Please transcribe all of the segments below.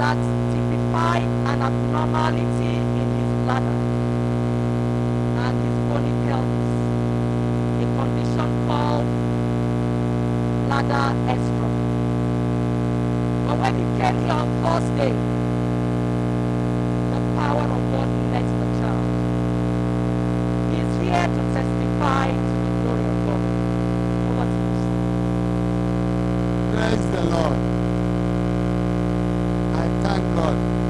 that signify an abnormality in his bladder and his bony pelvis, a condition called bladder exstrophy. But when he came here on Thursday, God.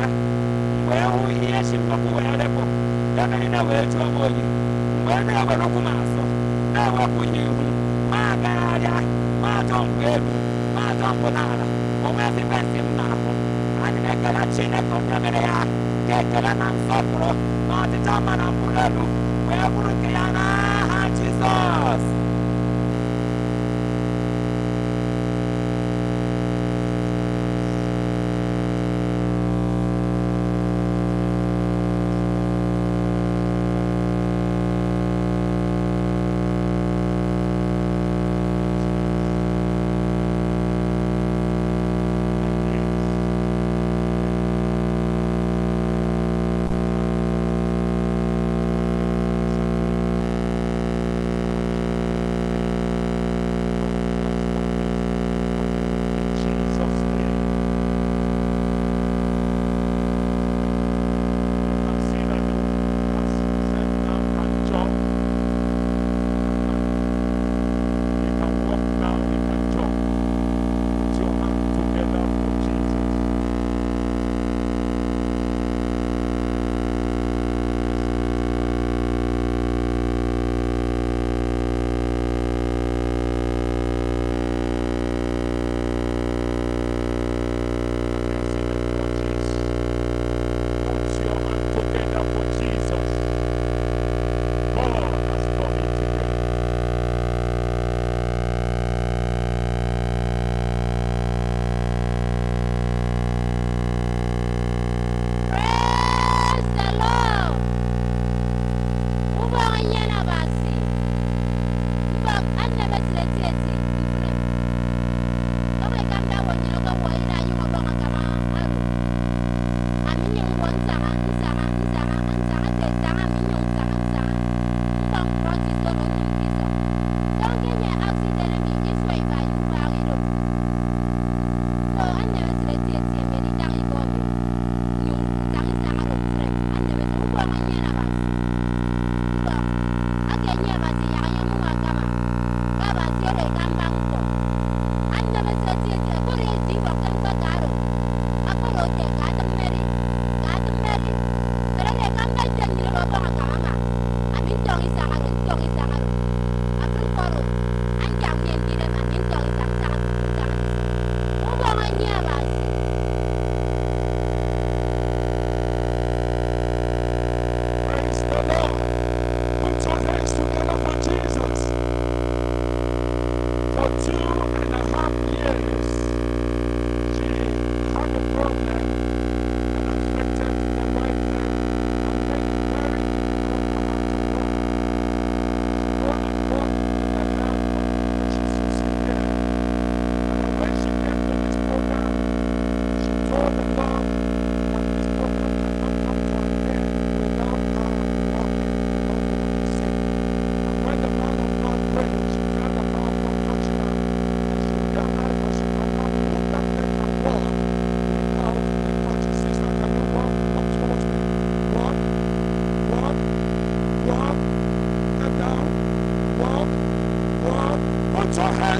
wao yashe pakuwala ko dakana wetu abonye bana abana kumaso nawa kunyengu magaya matongwebu matongonala omasebasemnapo aninekela china kontameleya ketela nansopuro matitamanambulalu wekulukeyana ha jesus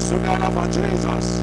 together for Jesus.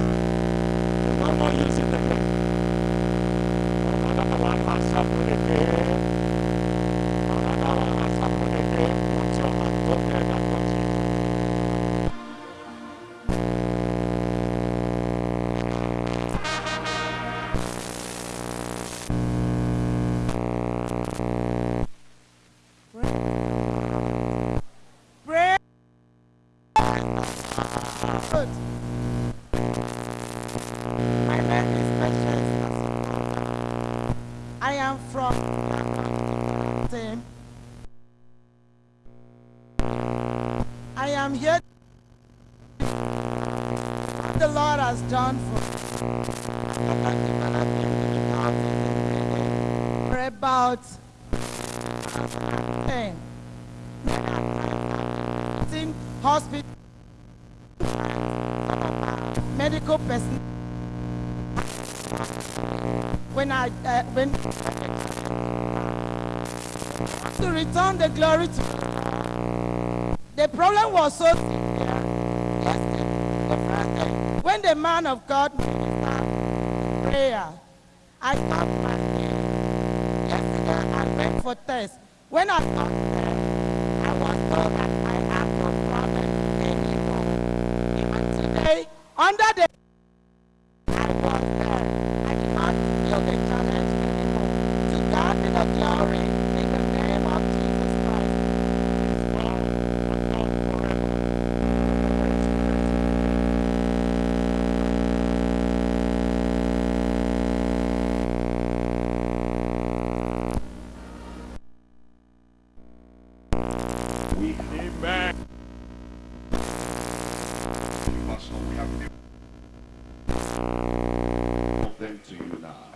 The Lord has done for for about ten. In hospital, medical person. When I uh, when to return the glory to the problem was so when the man of God prayer I stopped fasting. Yesterday I went for test when I stopped praying, I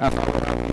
Hasta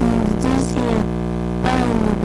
Здесь я пойму.